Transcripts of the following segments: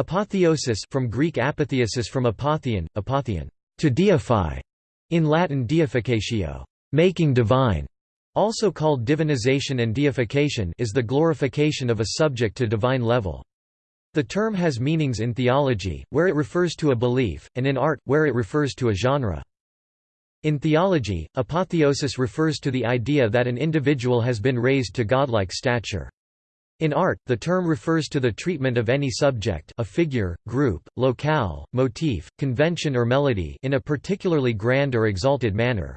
Apotheosis from Greek apotheosis from apotheon, apotheon, to deify, in Latin deificatio, making divine, also called divinization and deification is the glorification of a subject to divine level. The term has meanings in theology, where it refers to a belief, and in art, where it refers to a genre. In theology, apotheosis refers to the idea that an individual has been raised to godlike stature. In art, the term refers to the treatment of any subject a figure, group, locale, motif, convention or melody in a particularly grand or exalted manner.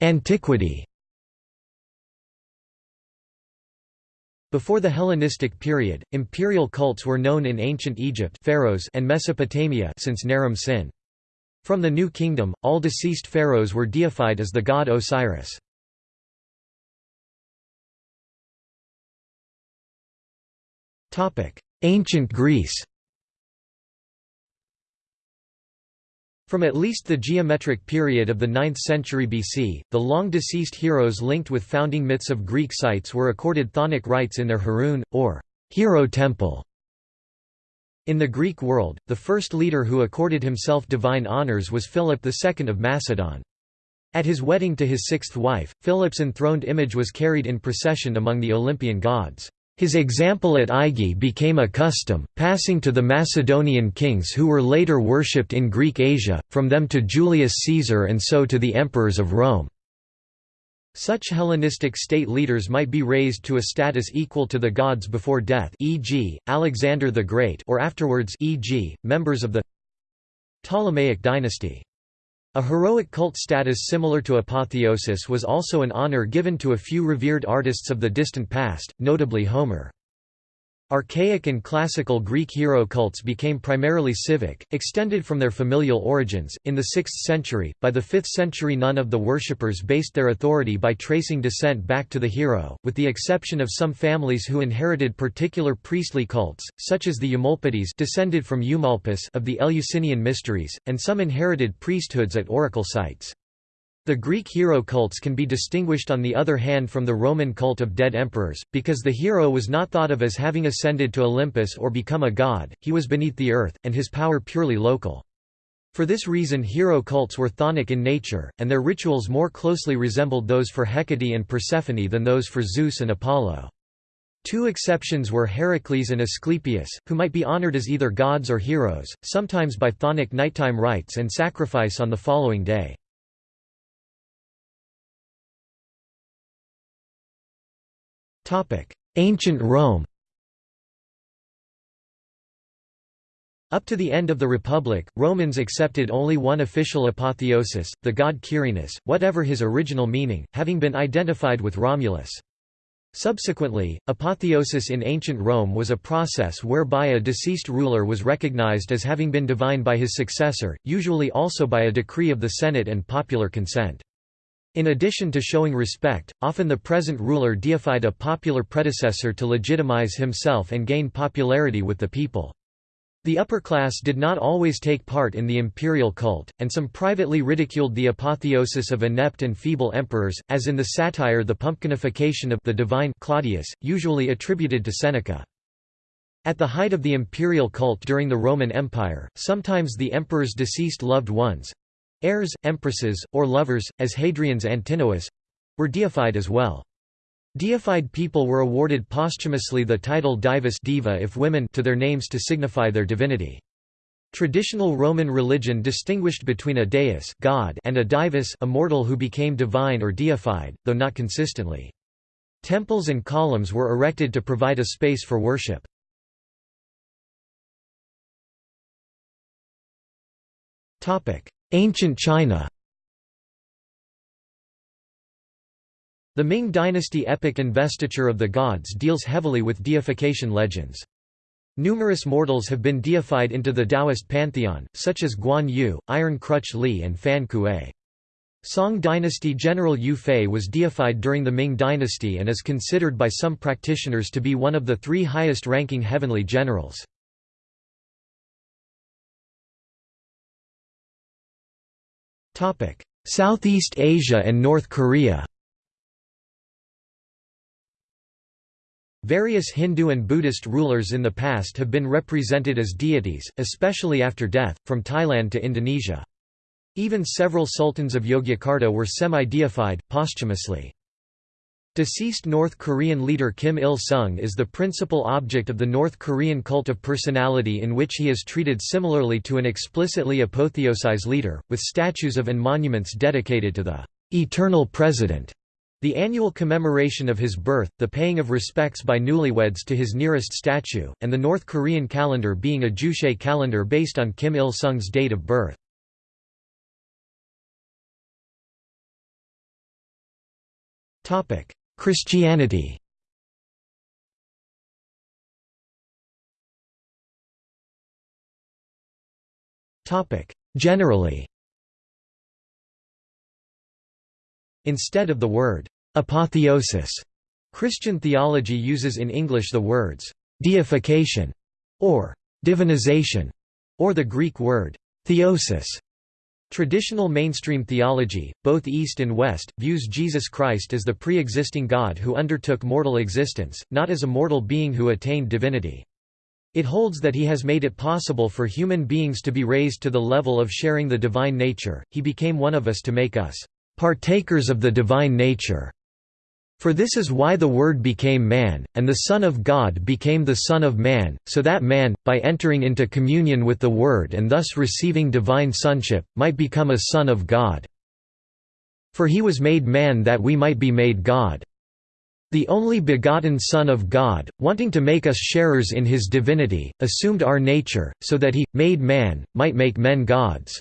Antiquity Before the Hellenistic period, imperial cults were known in ancient Egypt pharaohs and Mesopotamia since Naram Sin. From the New Kingdom, all deceased pharaohs were deified as the god Osiris. Ancient Greece From at least the geometric period of the 9th century BC, the long-deceased heroes linked with founding myths of Greek sites were accorded chthonic rites in their Heroon, or hero temple. In the Greek world, the first leader who accorded himself divine honours was Philip II of Macedon. At his wedding to his sixth wife, Philip's enthroned image was carried in procession among the Olympian gods. His example at Aigai became a custom, passing to the Macedonian kings who were later worshipped in Greek Asia, from them to Julius Caesar and so to the emperors of Rome. Such Hellenistic state leaders might be raised to a status equal to the gods before death e.g., Alexander the Great or afterwards e.g., members of the Ptolemaic dynasty. A heroic cult status similar to apotheosis was also an honor given to a few revered artists of the distant past, notably Homer. Archaic and classical Greek hero cults became primarily civic, extended from their familial origins. In the 6th century, by the 5th century, none of the worshippers based their authority by tracing descent back to the hero, with the exception of some families who inherited particular priestly cults, such as the Eumolpides descended from Eumolpus of the Eleusinian Mysteries, and some inherited priesthoods at oracle sites. The Greek hero cults can be distinguished on the other hand from the Roman cult of dead emperors, because the hero was not thought of as having ascended to Olympus or become a god, he was beneath the earth, and his power purely local. For this reason hero cults were chthonic in nature, and their rituals more closely resembled those for Hecate and Persephone than those for Zeus and Apollo. Two exceptions were Heracles and Asclepius, who might be honored as either gods or heroes, sometimes by chthonic nighttime rites and sacrifice on the following day. Ancient Rome Up to the end of the Republic, Romans accepted only one official apotheosis, the god Quirinus, whatever his original meaning, having been identified with Romulus. Subsequently, apotheosis in ancient Rome was a process whereby a deceased ruler was recognized as having been divine by his successor, usually also by a decree of the Senate and popular consent. In addition to showing respect, often the present ruler deified a popular predecessor to legitimize himself and gain popularity with the people. The upper class did not always take part in the imperial cult, and some privately ridiculed the apotheosis of inept and feeble emperors, as in the satire The Pumpkinification of the Divine Claudius, usually attributed to Seneca. At the height of the imperial cult during the Roman Empire, sometimes the emperor's deceased loved ones, Heirs, empresses, or lovers, as Hadrian's Antinous were deified as well. Deified people were awarded posthumously the title divus diva if women to their names to signify their divinity. Traditional Roman religion distinguished between a deus god and a divus a mortal who became divine or deified, though not consistently. Temples and columns were erected to provide a space for worship. Ancient China The Ming dynasty epic Investiture of the Gods deals heavily with deification legends. Numerous mortals have been deified into the Taoist pantheon, such as Guan Yu, Iron Crutch Li and Fan Kuei. Song dynasty General Yue Fei was deified during the Ming dynasty and is considered by some practitioners to be one of the three highest-ranking heavenly generals. Southeast Asia and North Korea Various Hindu and Buddhist rulers in the past have been represented as deities, especially after death, from Thailand to Indonesia. Even several sultans of Yogyakarta were semi-deified, posthumously. Deceased North Korean leader Kim Il-sung is the principal object of the North Korean cult of personality in which he is treated similarly to an explicitly apotheosized leader, with statues of and monuments dedicated to the "'Eternal President' The annual commemoration of his birth, the paying of respects by newlyweds to his nearest statue, and the North Korean calendar being a Juche calendar based on Kim Il-sung's date of birth. Christianity. Generally. Instead of the word apotheosis, Christian theology uses in English the words deification or divinization, or the Greek word theosis. Traditional mainstream theology, both East and West, views Jesus Christ as the pre-existing God who undertook mortal existence, not as a mortal being who attained divinity. It holds that he has made it possible for human beings to be raised to the level of sharing the divine nature, he became one of us to make us partakers of the divine nature. For this is why the Word became man, and the Son of God became the Son of Man, so that man, by entering into communion with the Word and thus receiving divine sonship, might become a son of God. For he was made man that we might be made God. The only begotten Son of God, wanting to make us sharers in his divinity, assumed our nature, so that he, made man, might make men gods.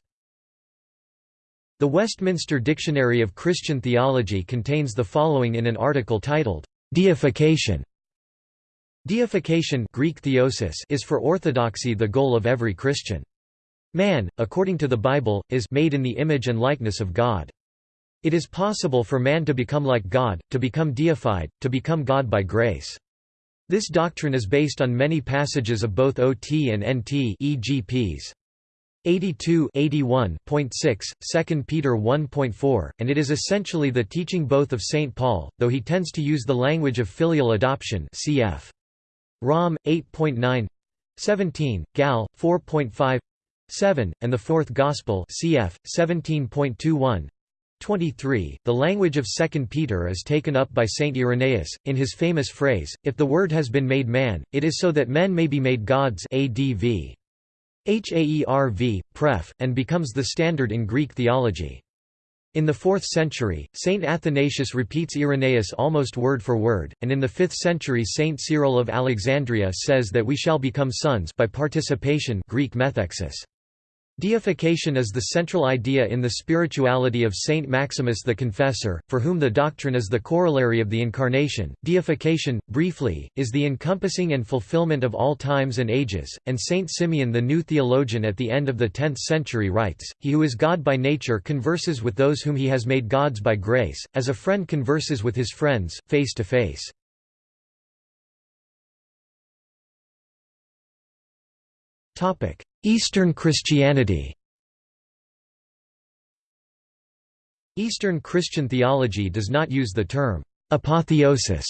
The Westminster Dictionary of Christian Theology contains the following in an article titled, "'Deification' Deification Greek theosis is for orthodoxy the goal of every Christian. Man, according to the Bible, is made in the image and likeness of God. It is possible for man to become like God, to become deified, to become God by grace. This doctrine is based on many passages of both OT and NT e.g. Ps. 82 81.6, 2 Peter 1.4, and it is essentially the teaching both of St. Paul, though he tends to use the language of filial adoption cf. Rom. 8.9 17, Gal. 4.5 7, and the Fourth Gospel cf. 17.21 23. The language of 2 Peter is taken up by Saint Irenaeus, in his famous phrase, If the Word has been made man, it is so that men may be made gods ADV. Haerv, pref, and becomes the standard in Greek theology. In the 4th century, Saint Athanasius repeats Irenaeus almost word for word, and in the 5th century Saint Cyril of Alexandria says that we shall become sons by participation Greek methexis. Deification is the central idea in the spirituality of Saint Maximus the Confessor, for whom the doctrine is the corollary of the Incarnation. Deification, briefly, is the encompassing and fulfillment of all times and ages, and Saint Simeon the new theologian at the end of the 10th century writes, He who is God by nature converses with those whom he has made gods by grace, as a friend converses with his friends, face to face. Eastern Christianity Eastern Christian theology does not use the term apotheosis.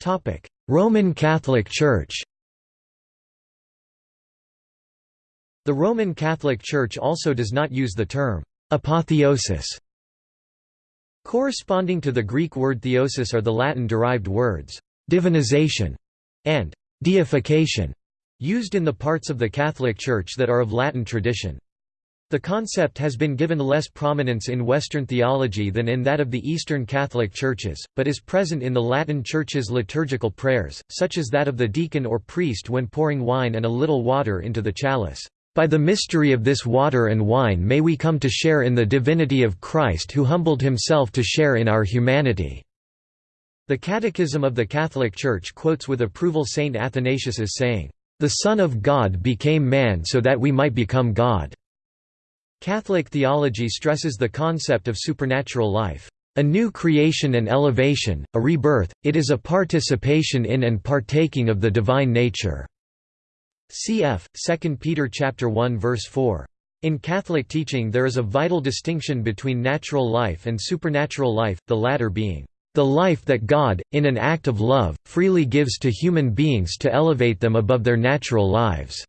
Topic: Roman Catholic Church The Roman Catholic Church also does not use the term apotheosis. Corresponding to the Greek word theosis are the Latin-derived words divinization, and deification, used in the parts of the Catholic Church that are of Latin tradition. The concept has been given less prominence in Western theology than in that of the Eastern Catholic Churches, but is present in the Latin Church's liturgical prayers, such as that of the deacon or priest when pouring wine and a little water into the chalice. By the mystery of this water and wine may we come to share in the divinity of Christ who humbled himself to share in our humanity. The Catechism of the Catholic Church quotes with approval Saint Athanasius's saying, "...the Son of God became man so that we might become God." Catholic theology stresses the concept of supernatural life. A new creation and elevation, a rebirth, it is a participation in and partaking of the divine nature. Cf. 2 Peter 1 verse 4. In Catholic teaching there is a vital distinction between natural life and supernatural life, the latter being, "...the life that God, in an act of love, freely gives to human beings to elevate them above their natural lives."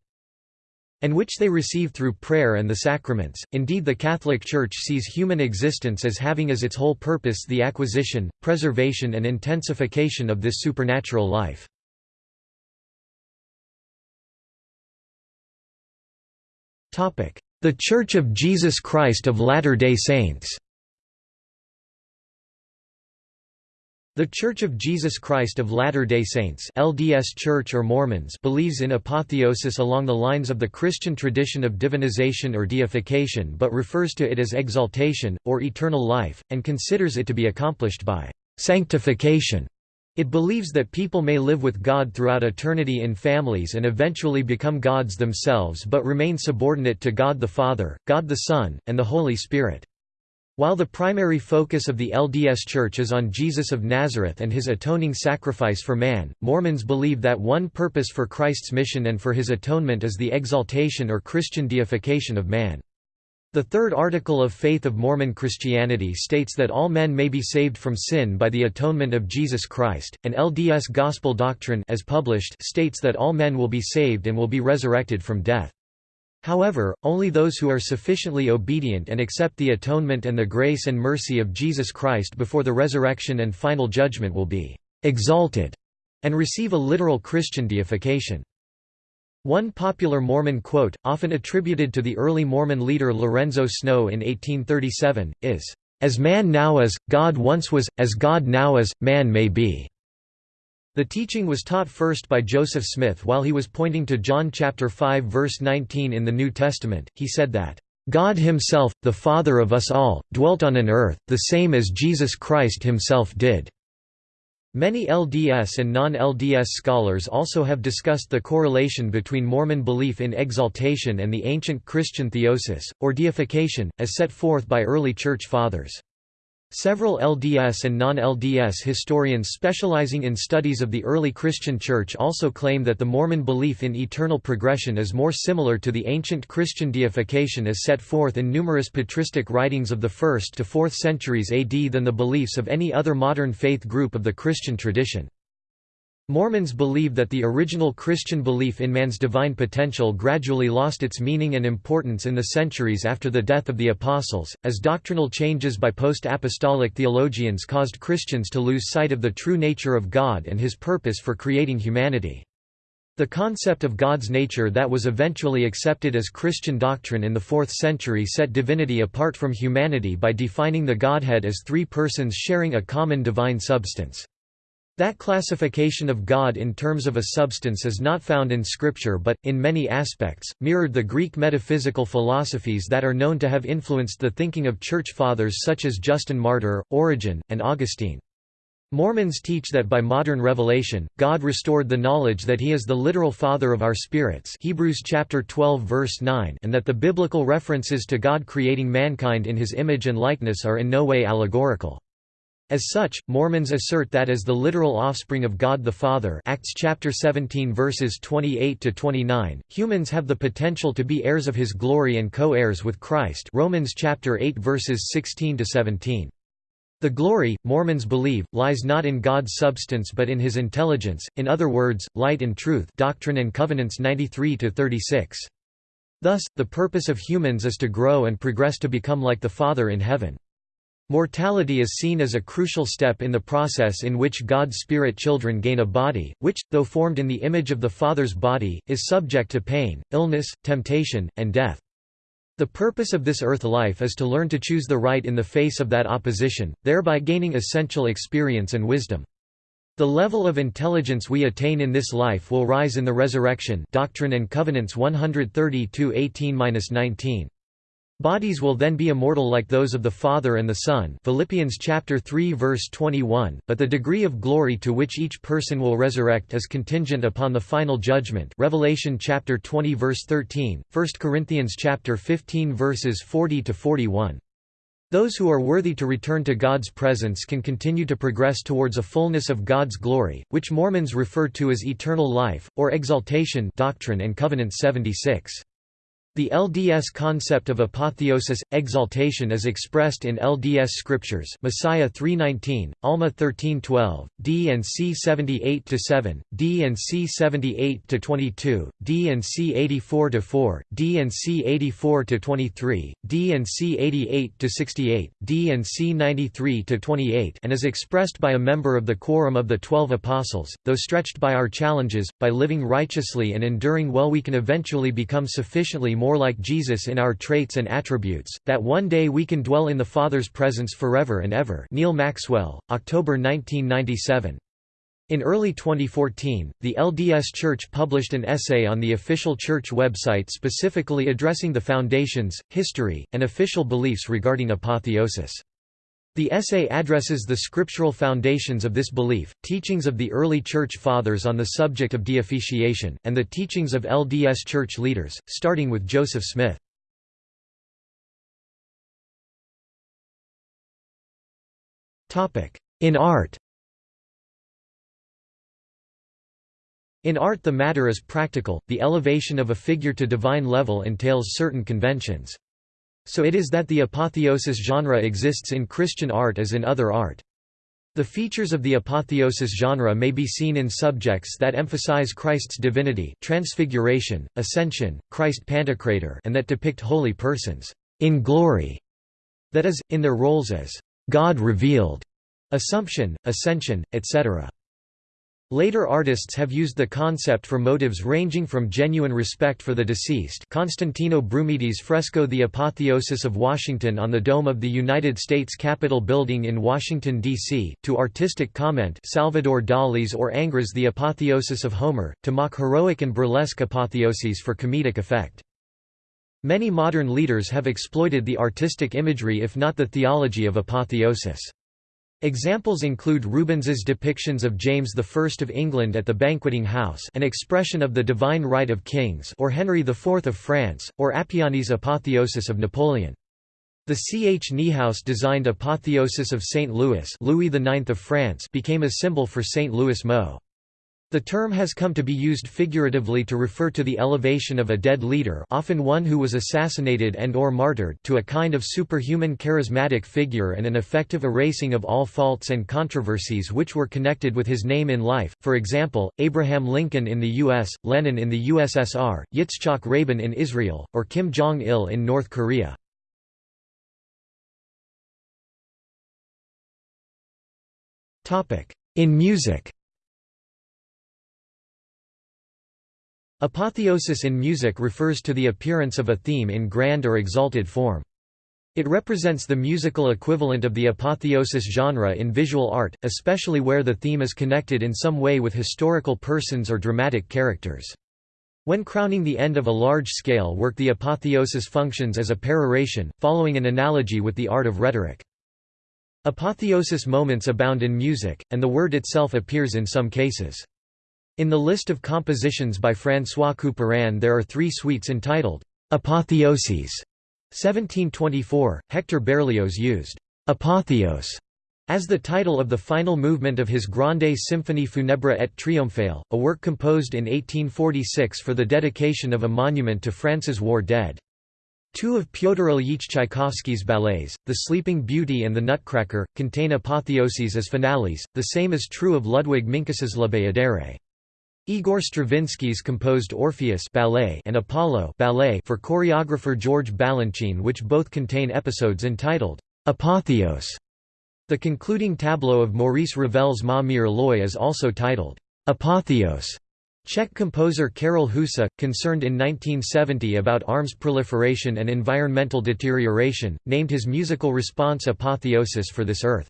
and which they receive through prayer and the sacraments. Indeed, the Catholic Church sees human existence as having as its whole purpose the acquisition, preservation, and intensification of this supernatural life. The Church of Jesus Christ of Latter-day Saints The Church of Jesus Christ of Latter-day Saints LDS Church or Mormons believes in apotheosis along the lines of the Christian tradition of divinization or deification but refers to it as exaltation, or eternal life, and considers it to be accomplished by «sanctification». It believes that people may live with God throughout eternity in families and eventually become gods themselves but remain subordinate to God the Father, God the Son, and the Holy Spirit. While the primary focus of the LDS Church is on Jesus of Nazareth and his atoning sacrifice for man, Mormons believe that one purpose for Christ's mission and for his atonement is the exaltation or Christian deification of man. The third article of Faith of Mormon Christianity states that all men may be saved from sin by the atonement of Jesus Christ, and LDS Gospel Doctrine as published states that all men will be saved and will be resurrected from death. However, only those who are sufficiently obedient and accept the atonement and the grace and mercy of Jesus Christ before the resurrection and final judgment will be «exalted» and receive a literal Christian deification. One popular Mormon quote, often attributed to the early Mormon leader Lorenzo Snow in 1837, is, "...as man now is, God once was, as God now is, man may be." The teaching was taught first by Joseph Smith while he was pointing to John chapter 5 verse 19 in the New Testament. He said that God himself, the Father of us all, dwelt on an earth, the same as Jesus Christ himself did." Many LDS and non-LDS scholars also have discussed the correlation between Mormon belief in exaltation and the ancient Christian theosis, or deification, as set forth by early Church Fathers. Several LDS and non-LDS historians specializing in studies of the early Christian Church also claim that the Mormon belief in eternal progression is more similar to the ancient Christian deification as set forth in numerous patristic writings of the 1st to 4th centuries AD than the beliefs of any other modern faith group of the Christian tradition. Mormons believe that the original Christian belief in man's divine potential gradually lost its meaning and importance in the centuries after the death of the Apostles, as doctrinal changes by post-apostolic theologians caused Christians to lose sight of the true nature of God and his purpose for creating humanity. The concept of God's nature that was eventually accepted as Christian doctrine in the 4th century set divinity apart from humanity by defining the Godhead as three persons sharing a common divine substance. That classification of God in terms of a substance is not found in Scripture but, in many aspects, mirrored the Greek metaphysical philosophies that are known to have influenced the thinking of Church Fathers such as Justin Martyr, Origen, and Augustine. Mormons teach that by modern revelation, God restored the knowledge that he is the literal father of our spirits Hebrews chapter 12 verse 9 and that the biblical references to God creating mankind in his image and likeness are in no way allegorical. As such, Mormons assert that as the literal offspring of God the Father Acts chapter 17 verses 28 to 29, humans have the potential to be heirs of his glory and co-heirs with Christ Romans chapter 8 verses 16 to 17. The glory, Mormons believe, lies not in God's substance but in his intelligence, in other words, light and truth Doctrine and Covenants 93–36. Thus, the purpose of humans is to grow and progress to become like the Father in heaven. Mortality is seen as a crucial step in the process in which God's spirit children gain a body, which, though formed in the image of the Father's body, is subject to pain, illness, temptation, and death. The purpose of this earth life is to learn to choose the right in the face of that opposition, thereby gaining essential experience and wisdom. The level of intelligence we attain in this life will rise in the resurrection Doctrine and Covenants 130-18-19. Bodies will then be immortal like those of the Father and the Son Philippians chapter 3 verse 21, but the degree of glory to which each person will resurrect is contingent upon the final judgment Revelation chapter 20 verse 13, 1 Corinthians chapter 15 verses 40 to 41. Those who are worthy to return to God's presence can continue to progress towards a fullness of God's glory, which Mormons refer to as eternal life, or exaltation Doctrine and Covenants 76. The LDS concept of apotheosis, exaltation is expressed in LDS scriptures Mosiah 3.19, Alma 13.12, D and C 78-7, D and C 78-22, D and C 84-4, D and C 84-23, D and C 88-68, D and C 93-28 and is expressed by a member of the Quorum of the Twelve Apostles, though stretched by our challenges, by living righteously and enduring well we can eventually become sufficiently more more like Jesus in our traits and attributes, that one day we can dwell in the Father's presence forever and ever Neal Maxwell, October 1997. In early 2014, the LDS Church published an essay on the official church website specifically addressing the foundations, history, and official beliefs regarding apotheosis. The essay addresses the scriptural foundations of this belief, teachings of the early Church Fathers on the subject of deification, and the teachings of LDS Church leaders, starting with Joseph Smith. In art In art the matter is practical, the elevation of a figure to divine level entails certain conventions. So it is that the apotheosis genre exists in Christian art as in other art. The features of the apotheosis genre may be seen in subjects that emphasize Christ's divinity transfiguration, ascension, Christ Pantocrator and that depict holy persons in glory, that is, in their roles as God revealed, assumption, ascension, etc. Later artists have used the concept for motives ranging from genuine respect for the deceased Constantino Brumidi's fresco The Apotheosis of Washington on the dome of the United States Capitol building in Washington, D.C., to artistic comment Salvador Dali's or Ingres The Apotheosis of Homer, to mock heroic and burlesque apotheoses for comedic effect. Many modern leaders have exploited the artistic imagery if not the theology of apotheosis. Examples include Rubens's depictions of James I of England at the banqueting house an expression of the divine right of kings or Henry IV of France, or Appiani's apotheosis of Napoleon. The C. H. Niehaus designed apotheosis of St. Louis Louis IX of France became a symbol for St. Louis Mo. The term has come to be used figuratively to refer to the elevation of a dead leader often one who was assassinated and or martyred to a kind of superhuman charismatic figure and an effective erasing of all faults and controversies which were connected with his name in life, for example, Abraham Lincoln in the U.S., Lenin in the USSR, Yitzhak Rabin in Israel, or Kim Jong-il in North Korea. In music Apotheosis in music refers to the appearance of a theme in grand or exalted form. It represents the musical equivalent of the apotheosis genre in visual art, especially where the theme is connected in some way with historical persons or dramatic characters. When crowning the end of a large-scale work the apotheosis functions as a peroration, following an analogy with the art of rhetoric. Apotheosis moments abound in music, and the word itself appears in some cases. In the list of compositions by François Couperin there are three suites entitled, "'Apotheoses' 1724, Hector Berlioz used "'Apotheos' as the title of the final movement of his Grande Symphonie funèbre et triomphale, a work composed in 1846 for the dedication of a monument to France's war dead. Two of Pyotr Ilyich Tchaikovsky's ballets, The Sleeping Beauty and The Nutcracker, contain apotheoses as finales, the same is true of Ludwig Minkus's La Bayadere. Igor Stravinsky's composed Orpheus ballet and Apollo ballet for choreographer George Balanchine which both contain episodes entitled Apotheos. The concluding tableau of Maurice Ravel's Ma Mère l'Oye is also titled Apotheos. Czech composer Karel Husa, concerned in 1970 about arms proliferation and environmental deterioration, named his musical response Apotheosis for this earth.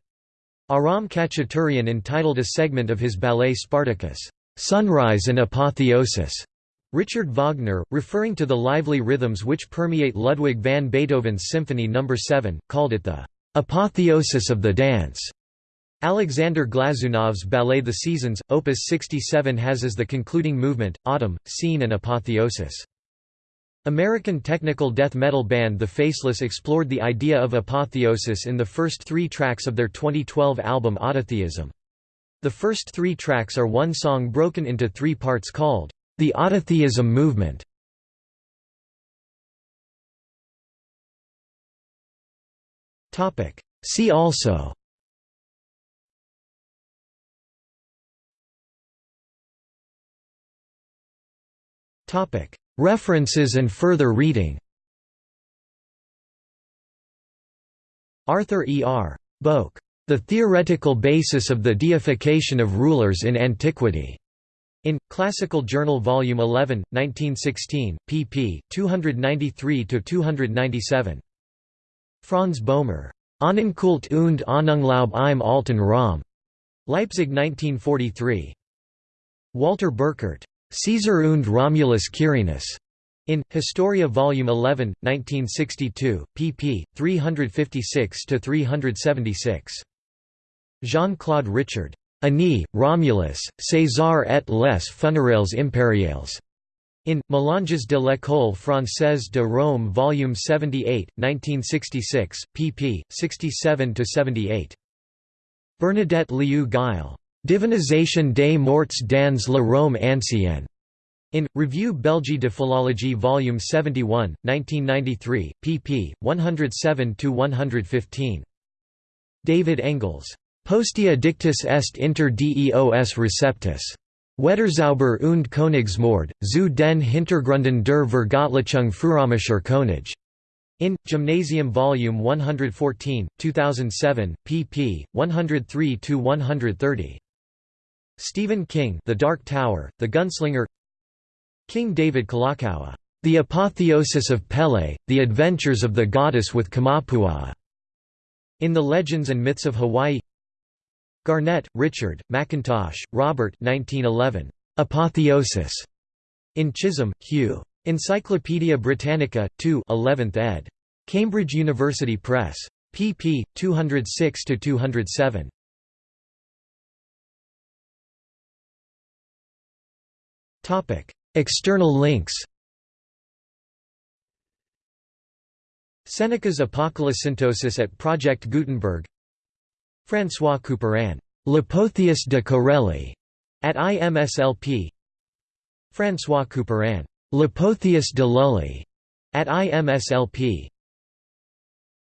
Aram Khachaturian entitled a segment of his ballet Spartacus, Sunrise and Apotheosis. Richard Wagner, referring to the lively rhythms which permeate Ludwig van Beethoven's Symphony No. 7, called it the apotheosis of the dance. Alexander Glazunov's ballet The Seasons, Opus 67 has as the concluding movement, Autumn, Scene and Apotheosis. American technical death metal band The Faceless explored the idea of apotheosis in the first three tracks of their 2012 album Autotheism. The first three tracks are one song broken into three parts called, "...the Autotheism Movement". See also References and further reading Arthur E. R. Boak the Theoretical Basis of the Deification of Rulers in Antiquity. In Classical Journal Volume 11, 1916, pp. 293–297. Franz Bohmer. Ahnenkult und Ahnenglaube im alten Rom. Leipzig 1943. Walter Burkert. Caesar und Romulus Quirinus. In Historia Volume 11, 1962, pp. 356–376. Jean-Claude Richard. Énée, Romulus, César et les funérailles impériales. In, Melanges de l'École française de Rome Volume 78, 1966, pp. 67–78. Bernadette Liou-Gille. Divinisation des morts dans la Rome ancienne. In, Revue Belgique de Philologie Volume 71, 1993, pp. 107–115. David Engels. Postea dictus est inter deos receptus. Wetterzauber und Königsmord, zu den Hintergründen der Vergöttlichung frührömischer König. In, Gymnasium Vol. 114, 2007, pp. 103–130. Stephen King The Dark Tower, The Gunslinger King David Kalakaua, The Apotheosis of Pele, The Adventures of the Goddess with Kamapuaa. In the Legends and Myths of Hawaii Garnett, Richard, McIntosh, Robert 1911. Apotheosis. In Chisholm, Hugh. Encyclopædia Britannica, 2 11th ed. Cambridge University Press. pp. 206–207. External links Seneca's Apocolocyntosis at Project Gutenberg François Couperin, L'Apotheos de Corelli, at IMSLP. François Couperin, L'Apotheos de Lully, at IMSLP.